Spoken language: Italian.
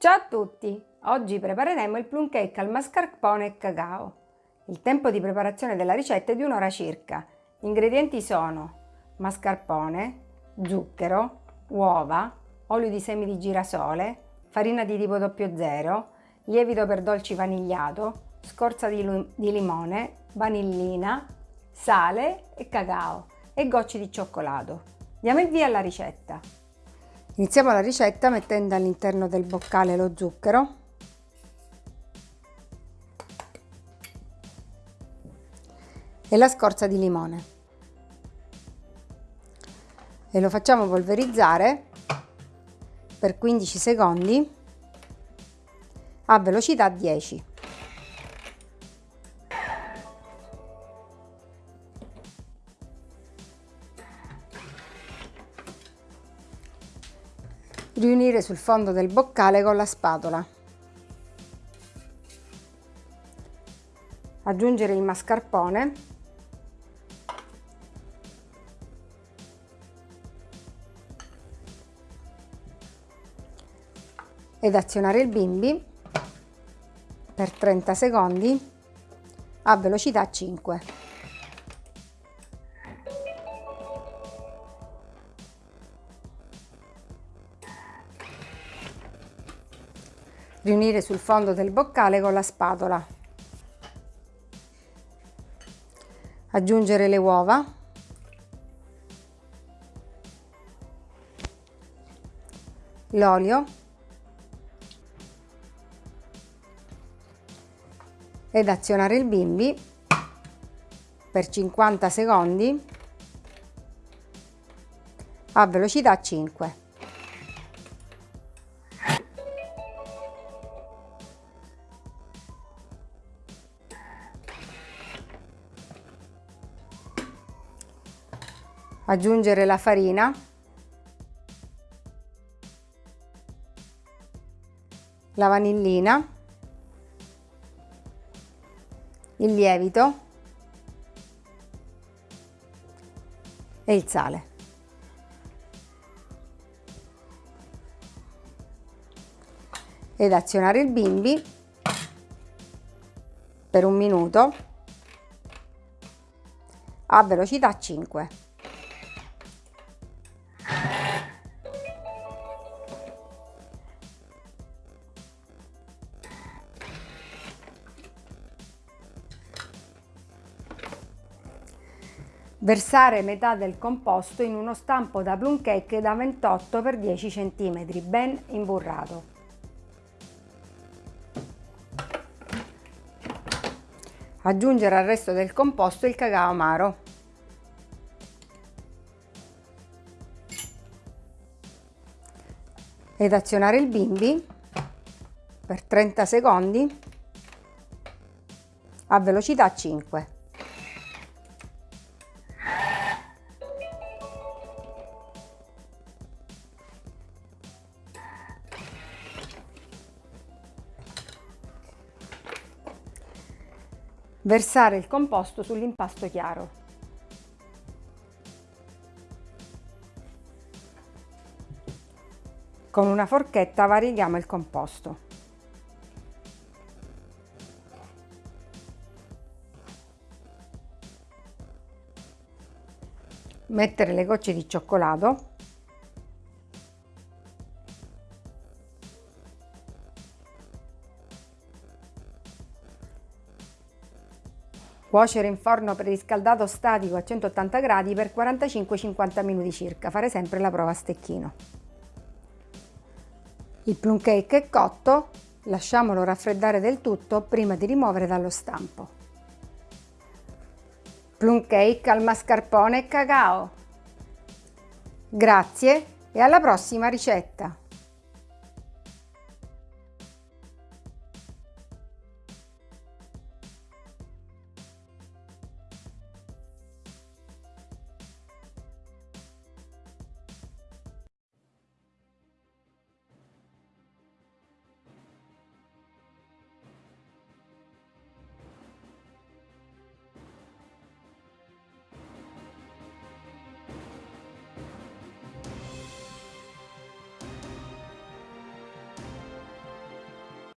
Ciao a tutti! Oggi prepareremo il plum cake al mascarpone e cacao. Il tempo di preparazione della ricetta è di un'ora circa. Gli ingredienti sono mascarpone, zucchero, uova, olio di semi di girasole, farina di tipo 00, lievito per dolci vanigliato, scorza di, di limone, vanillina, sale e cacao e gocce di cioccolato. Diamo il via alla ricetta. Iniziamo la ricetta mettendo all'interno del boccale lo zucchero e la scorza di limone e lo facciamo polverizzare per 15 secondi a velocità 10. Riunire sul fondo del boccale con la spatola. Aggiungere il mascarpone ed azionare il bimbi per 30 secondi a velocità 5. Riunire sul fondo del boccale con la spatola. Aggiungere le uova. L'olio. Ed azionare il bimbi per 50 secondi a velocità 5. Aggiungere la farina. La vanillina. Il lievito. E il sale. Ed azionare il bimbi. Per un minuto. A velocità 5 Versare metà del composto in uno stampo da plum cake da 28 x 10 cm, ben imburrato. Aggiungere al resto del composto il cacao amaro. Ed azionare il bimbi per 30 secondi a velocità 5. Versare il composto sull'impasto chiaro. Con una forchetta varieghiamo il composto. Mettere le gocce di cioccolato Cuocere in forno preriscaldato statico a 180 gradi per 45-50 minuti circa, fare sempre la prova a stecchino. Il plum cake è cotto, lasciamolo raffreddare del tutto prima di rimuovere dallo stampo. Plum cake al mascarpone e cacao. Grazie e alla prossima ricetta!